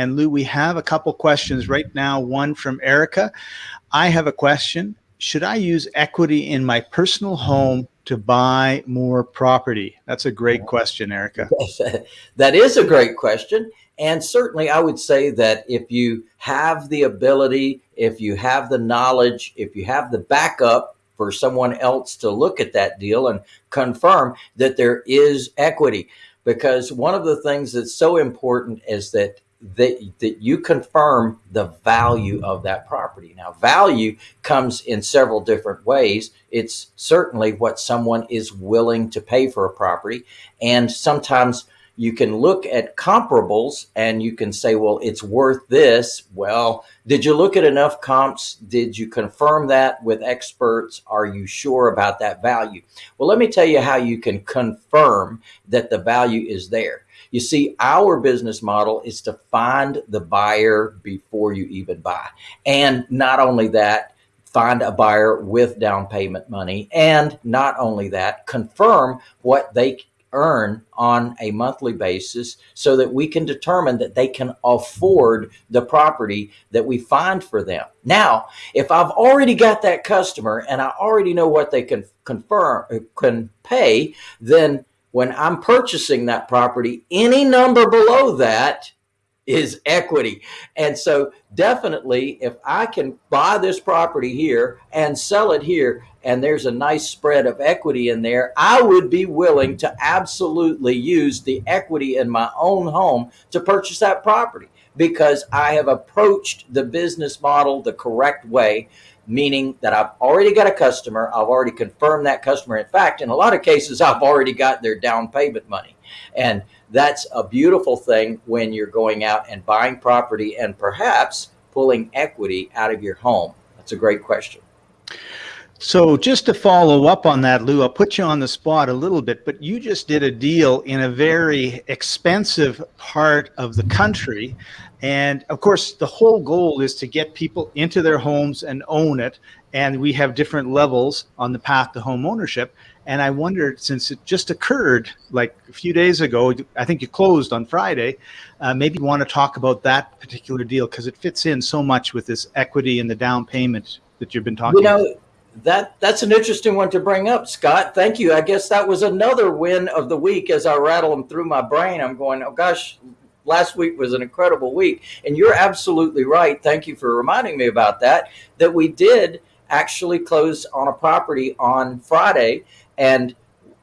And Lou, we have a couple questions right now. One from Erica. I have a question. Should I use equity in my personal home to buy more property? That's a great question, Erica. that is a great question. And certainly, I would say that if you have the ability, if you have the knowledge, if you have the backup for someone else to look at that deal and confirm that there is equity, because one of the things that's so important is that that, that you confirm the value of that property. Now, value comes in several different ways. It's certainly what someone is willing to pay for a property. And sometimes you can look at comparables and you can say, well, it's worth this. Well, did you look at enough comps? Did you confirm that with experts? Are you sure about that value? Well, let me tell you how you can confirm that the value is there. You see, our business model is to find the buyer before you even buy. And not only that, find a buyer with down payment money. And not only that, confirm what they earn on a monthly basis so that we can determine that they can afford the property that we find for them. Now, if I've already got that customer and I already know what they can confirm can pay, then when I'm purchasing that property, any number below that is equity. And so definitely if I can buy this property here and sell it here and there's a nice spread of equity in there, I would be willing to absolutely use the equity in my own home to purchase that property because I have approached the business model the correct way meaning that I've already got a customer. I've already confirmed that customer. In fact, in a lot of cases, I've already got their down payment money. And that's a beautiful thing when you're going out and buying property and perhaps pulling equity out of your home. That's a great question. So just to follow up on that, Lou, I'll put you on the spot a little bit, but you just did a deal in a very expensive part of the country. And of course, the whole goal is to get people into their homes and own it. And we have different levels on the path to home ownership. And I wondered, since it just occurred like a few days ago, I think you closed on Friday, uh, maybe you want to talk about that particular deal because it fits in so much with this equity and the down payment that you've been talking you know, about that that's an interesting one to bring up, Scott. Thank you. I guess that was another win of the week as I rattle them through my brain. I'm going, oh gosh, last week was an incredible week. And you're absolutely right. Thank you for reminding me about that, that we did actually close on a property on Friday. And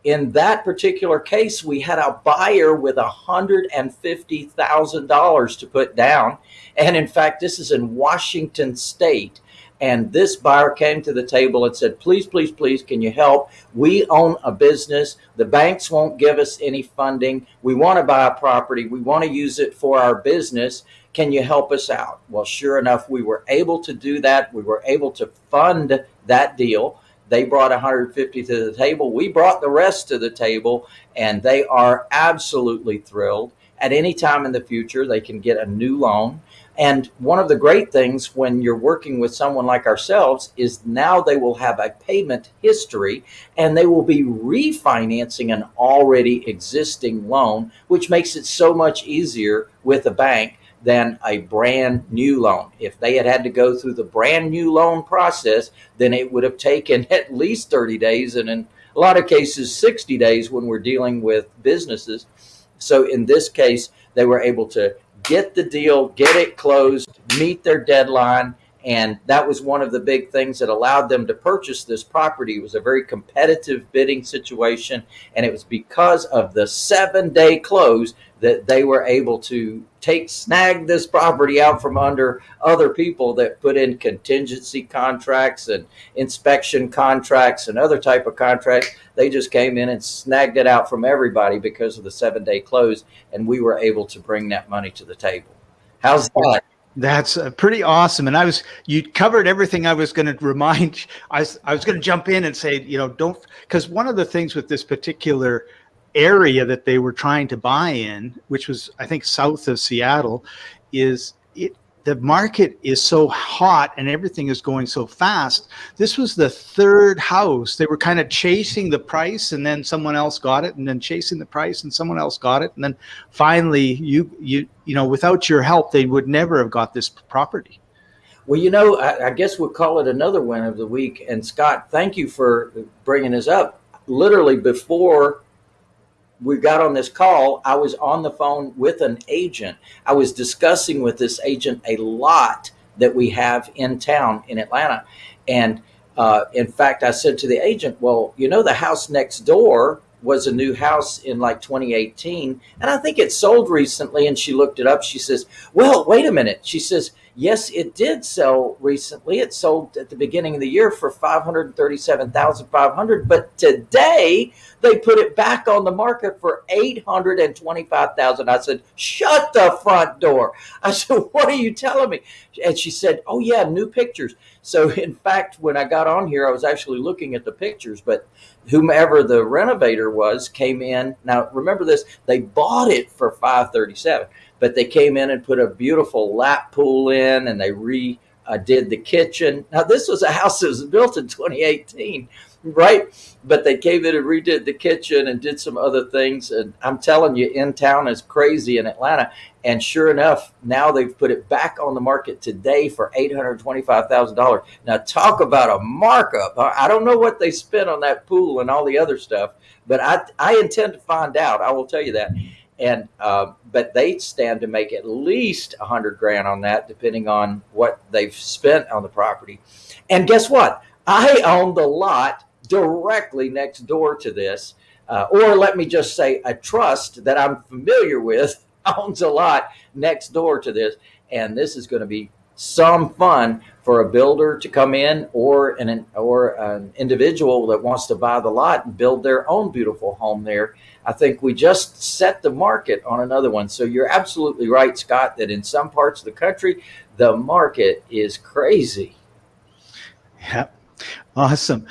in that particular case, we had a buyer with $150,000 to put down. And in fact, this is in Washington State. And this buyer came to the table and said, please, please, please, can you help? We own a business. The banks won't give us any funding. We want to buy a property. We want to use it for our business. Can you help us out? Well, sure enough, we were able to do that. We were able to fund that deal. They brought 150 to the table. We brought the rest to the table and they are absolutely thrilled. At any time in the future, they can get a new loan and one of the great things when you're working with someone like ourselves is now they will have a payment history and they will be refinancing an already existing loan, which makes it so much easier with a bank than a brand new loan. If they had had to go through the brand new loan process, then it would have taken at least 30 days and in a lot of cases 60 days when we're dealing with businesses. So in this case, they were able to get the deal, get it closed, meet their deadline. And that was one of the big things that allowed them to purchase this property. It was a very competitive bidding situation. And it was because of the seven day close that they were able to take snag this property out from under other people that put in contingency contracts and inspection contracts and other type of contracts they just came in and snagged it out from everybody because of the seven day close and we were able to bring that money to the table how's that that's uh, pretty awesome. And I was, you covered everything I was going to remind. I was, I was going to jump in and say, you know, don't, because one of the things with this particular area that they were trying to buy in, which was, I think, south of Seattle, is it the market is so hot and everything is going so fast. This was the third house. They were kind of chasing the price and then someone else got it and then chasing the price and someone else got it. And then finally you, you, you know, without your help, they would never have got this property. Well, you know, I, I guess we'll call it another win of the week. And Scott, thank you for bringing this up. Literally before we got on this call, I was on the phone with an agent. I was discussing with this agent a lot that we have in town in Atlanta. And uh, in fact, I said to the agent, well, you know, the house next door was a new house in like 2018. And I think it sold recently. And she looked it up. She says, well, wait a minute. She says, yes, it did sell recently. It sold at the beginning of the year for 537,500, but today they put it back on the market for 825,000. I said, "Shut the front door." I said, "What are you telling me?" And she said, "Oh yeah, new pictures." So in fact, when I got on here, I was actually looking at the pictures, but whomever the renovator was came in. Now remember this, they bought it for 537 but they came in and put a beautiful lap pool in and they re uh, did the kitchen. Now this was a house that was built in 2018, right? But they came in and redid the kitchen and did some other things. And I'm telling you, in town is crazy in Atlanta. And sure enough, now they've put it back on the market today for $825,000. Now talk about a markup. I don't know what they spent on that pool and all the other stuff, but I, I intend to find out. I will tell you that and uh, but they stand to make at least a hundred grand on that, depending on what they've spent on the property. And guess what? I own the lot directly next door to this, uh, or let me just say, a trust that I'm familiar with owns a lot next door to this, and this is going to be some fun for a builder to come in or an or an individual that wants to buy the lot and build their own beautiful home there. I think we just set the market on another one. So you're absolutely right, Scott, that in some parts of the country, the market is crazy. Yep. Awesome.